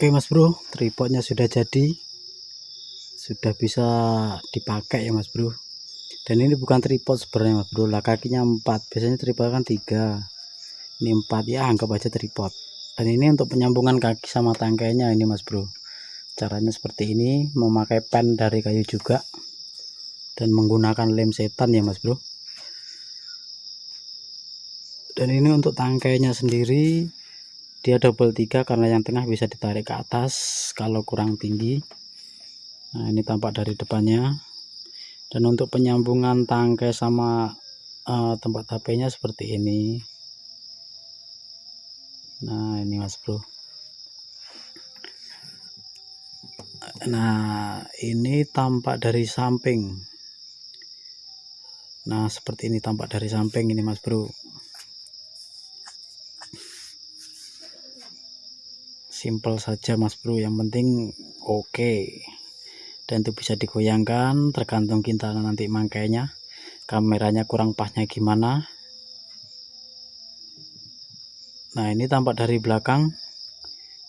Oke mas bro tripodnya sudah jadi. Sudah bisa dipakai ya mas bro. Dan ini bukan tripod sebenarnya mas bro. Lah kakinya empat. Biasanya tripod kan tiga. Ini empat. Ya anggap aja tripod. Dan ini untuk penyambungan kaki sama tangkainya ini mas bro. Caranya seperti ini memakai pen dari kayu juga dan menggunakan lem setan ya mas bro. Dan ini untuk tangkainya sendiri dia double tiga karena yang tengah bisa ditarik ke atas kalau kurang tinggi. Nah ini tampak dari depannya. Dan untuk penyambungan tangkai sama uh, tempat HP nya seperti ini. Nah ini mas bro. Nah ini tampak dari samping. Nah seperti ini tampak dari samping ini mas bro simple saja mas bro. Yang penting oke. Okay. dan itu bisa digoyangkan tergantung kita nanti mangkainya. Kameranya kurang pasnya gimana. Nah ini tampak dari belakang.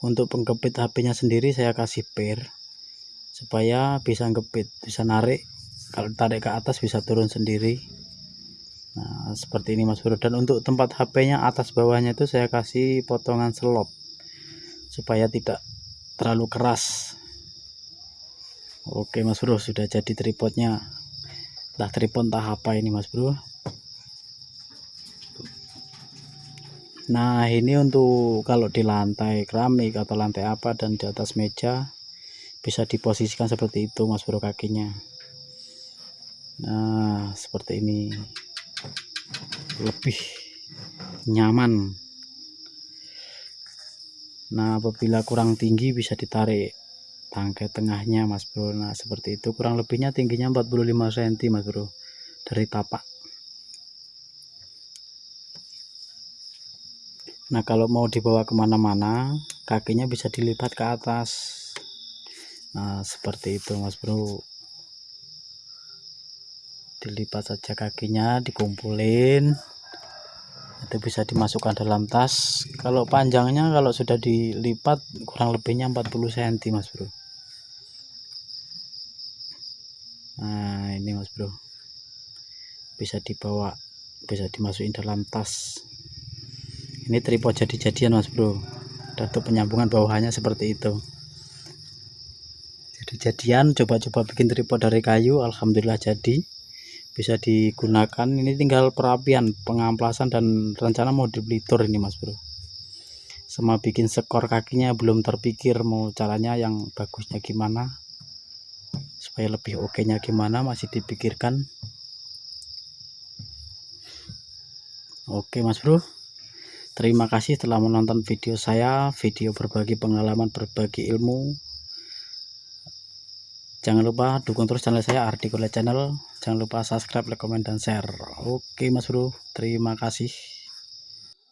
Untuk pengkepit HP-nya sendiri saya kasih pair. Supaya bisa ngepit bisa narik. Kalau tarik ke atas bisa turun sendiri. Nah seperti ini mas bro. Dan untuk tempat HP-nya atas bawahnya itu saya kasih potongan selop supaya tidak terlalu keras. Oke mas bro sudah jadi tripodnya. Entah tripod entah apa ini mas bro. Nah ini untuk kalau di lantai keramik atau lantai apa dan di atas meja bisa diposisikan seperti itu mas bro kakinya. Nah seperti ini. Lebih nyaman nah apabila kurang tinggi bisa ditarik tangkai tengahnya mas bro. Nah seperti itu. Kurang lebihnya tingginya 45 cm mas bro. Dari tapak. Nah kalau mau dibawa ke mana-mana kakinya bisa dilipat ke atas. Nah seperti itu mas bro. Dilipat saja kakinya dikumpulin itu bisa dimasukkan dalam tas. Kalau panjangnya kalau sudah dilipat kurang lebihnya 40 cm mas bro. Nah ini mas bro. Bisa dibawa bisa dimasukin dalam tas. Ini tripod jadi-jadian mas bro. Untuk penyambungan bawahannya seperti itu. Kejadian coba-coba bikin tripod dari kayu Alhamdulillah jadi bisa digunakan. Ini tinggal perapian pengamplasan dan rencana mau dibelitur ini mas bro. Sama bikin skor kakinya belum terpikir mau caranya yang bagusnya gimana supaya lebih oke nya gimana masih dipikirkan. Oke mas bro. Terima kasih telah menonton video saya video berbagi pengalaman berbagi ilmu jangan lupa dukung terus channel saya Ardi Channel. Jangan lupa subscribe like comment dan share. Oke mas bro. Terima kasih